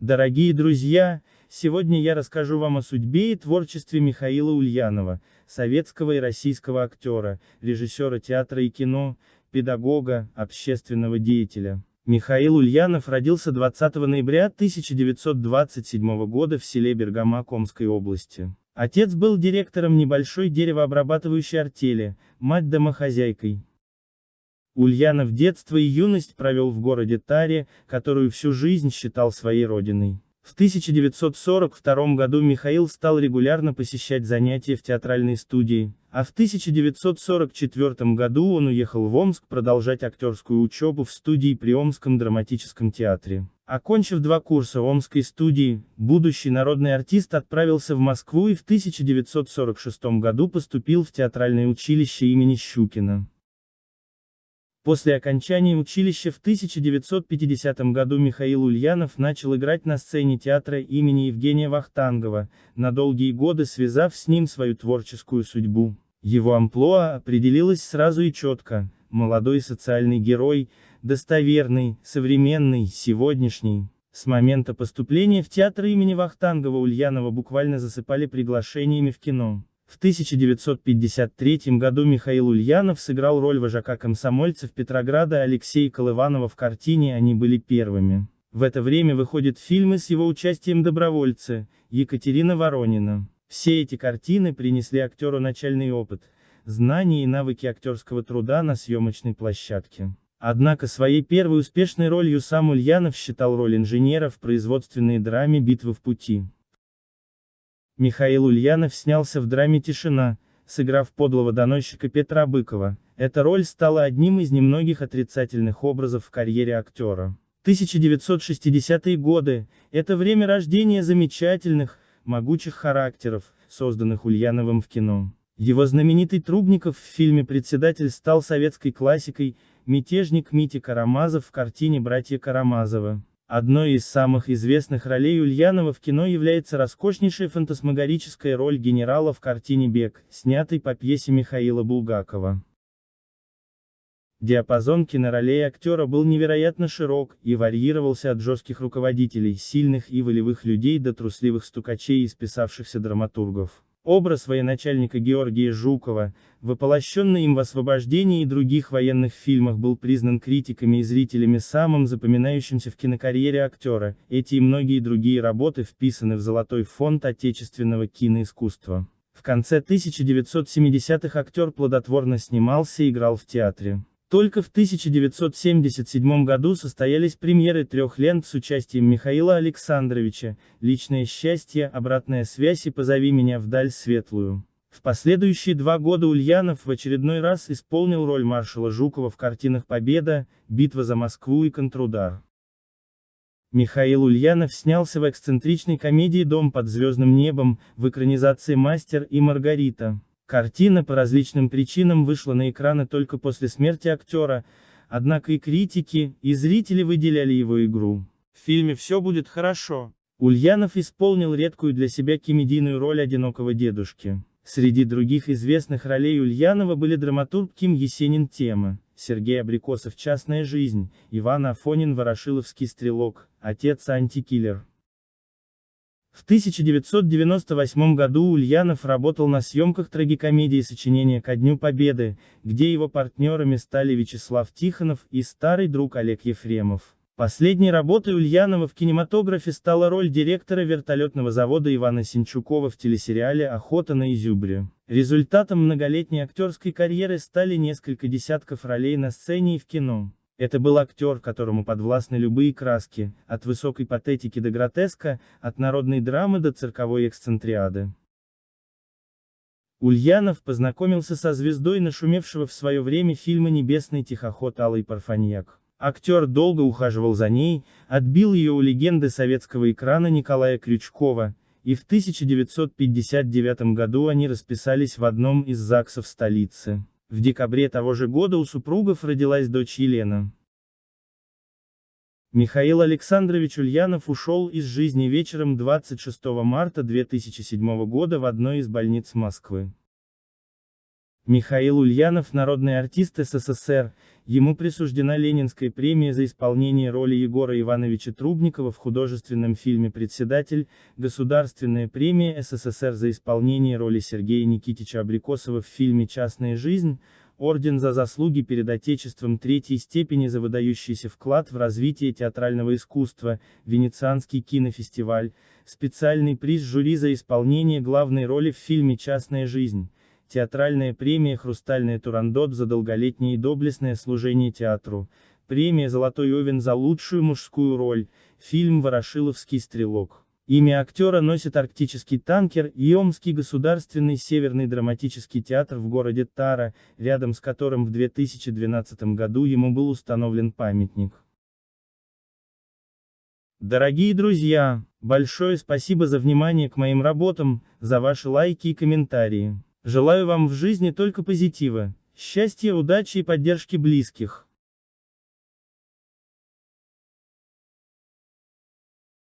Дорогие друзья, сегодня я расскажу вам о судьбе и творчестве Михаила Ульянова, советского и российского актера, режиссера театра и кино, педагога, общественного деятеля. Михаил Ульянов родился 20 ноября 1927 года в селе Бергама Комской области. Отец был директором небольшой деревообрабатывающей артели, мать домохозяйкой. Ульянов детство и юность провел в городе Таре, которую всю жизнь считал своей родиной. В 1942 году Михаил стал регулярно посещать занятия в театральной студии, а в 1944 году он уехал в Омск продолжать актерскую учебу в студии при Омском драматическом театре. Окончив два курса Омской студии, будущий народный артист отправился в Москву и в 1946 году поступил в театральное училище имени Щукина. После окончания училища в 1950 году Михаил Ульянов начал играть на сцене театра имени Евгения Вахтангова, на долгие годы связав с ним свою творческую судьбу. Его амплуа определилось сразу и четко, молодой социальный герой, достоверный, современный, сегодняшний. С момента поступления в театр имени Вахтангова Ульянова буквально засыпали приглашениями в кино. В 1953 году Михаил Ульянов сыграл роль вожака комсомольцев Петрограда Алексея Колыванова в картине «Они были первыми». В это время выходят фильмы с его участием добровольцы, Екатерина Воронина. Все эти картины принесли актеру начальный опыт, знания и навыки актерского труда на съемочной площадке. Однако своей первой успешной ролью сам Ульянов считал роль инженера в производственной драме «Битвы в пути». Михаил Ульянов снялся в драме «Тишина», сыграв подлого доносчика Петра Быкова. Эта роль стала одним из немногих отрицательных образов в карьере актера. 1960-е годы – это время рождения замечательных, могучих характеров, созданных Ульяновым в кино. Его знаменитый Трубников в фильме «Председатель» стал советской классикой, мятежник Митя Карамазов в картине «Братья Карамазовы». Одной из самых известных ролей Ульянова в кино является роскошнейшая фантасмагорическая роль генерала в картине «Бег», снятой по пьесе Михаила Булгакова. Диапазон киноролей актера был невероятно широк, и варьировался от жестких руководителей, сильных и волевых людей до трусливых стукачей и списавшихся драматургов. Образ военачальника Георгия Жукова, воплощенный им в «Освобождении» и других военных фильмах был признан критиками и зрителями самым запоминающимся в кинокарьере актера, эти и многие другие работы вписаны в золотой фонд отечественного киноискусства. В конце 1970-х актер плодотворно снимался и играл в театре. Только в 1977 году состоялись премьеры трех лент с участием Михаила Александровича «Личное счастье», «Обратная связь» и «Позови меня вдаль светлую». В последующие два года Ульянов в очередной раз исполнил роль маршала Жукова в картинах «Победа», «Битва за Москву» и «Контрудар». Михаил Ульянов снялся в эксцентричной комедии «Дом под звездным небом» в экранизации «Мастер и Маргарита». Картина по различным причинам вышла на экраны только после смерти актера, однако и критики, и зрители выделяли его игру. В фильме «Все будет хорошо». Ульянов исполнил редкую для себя комедийную роль одинокого дедушки. Среди других известных ролей Ульянова были драматург Ким Есенин Тема, Сергей Абрикосов «Частная жизнь», Иван Афонин Ворошиловский стрелок, отец антикиллер. В 1998 году Ульянов работал на съемках трагикомедии сочинения «Ко Дню Победы», где его партнерами стали Вячеслав Тихонов и старый друг Олег Ефремов. Последней работой Ульянова в кинематографе стала роль директора вертолетного завода Ивана Синчукова в телесериале «Охота на изюбре». Результатом многолетней актерской карьеры стали несколько десятков ролей на сцене и в кино. Это был актер, которому подвластны любые краски, от высокой патетики до гротеска, от народной драмы до цирковой эксцентриады. Ульянов познакомился со звездой нашумевшего в свое время фильма «Небесный тихоход» Аллой Парфаньяк. Актер долго ухаживал за ней, отбил ее у легенды советского экрана Николая Крючкова, и в 1959 году они расписались в одном из ЗАГСов столицы. В декабре того же года у супругов родилась дочь Елена. Михаил Александрович Ульянов ушел из жизни вечером 26 марта 2007 года в одной из больниц Москвы. Михаил Ульянов – народный артист СССР, Ему присуждена Ленинская премия за исполнение роли Егора Ивановича Трубникова в художественном фильме «Председатель», Государственная премия СССР за исполнение роли Сергея Никитича Абрикосова в фильме «Частная жизнь», Орден за заслуги перед Отечеством третьей степени за выдающийся вклад в развитие театрального искусства, Венецианский кинофестиваль, специальный приз жюри за исполнение главной роли в фильме «Частная жизнь», театральная премия «Хрустальная Турандот» за долголетнее и доблестное служение театру, премия «Золотой Овен» за лучшую мужскую роль, фильм «Ворошиловский стрелок». Имя актера носит арктический танкер и Омский государственный северный драматический театр в городе Тара, рядом с которым в 2012 году ему был установлен памятник. Дорогие друзья, большое спасибо за внимание к моим работам, за ваши лайки и комментарии. Желаю вам в жизни только позитива, счастья, удачи и поддержки близких.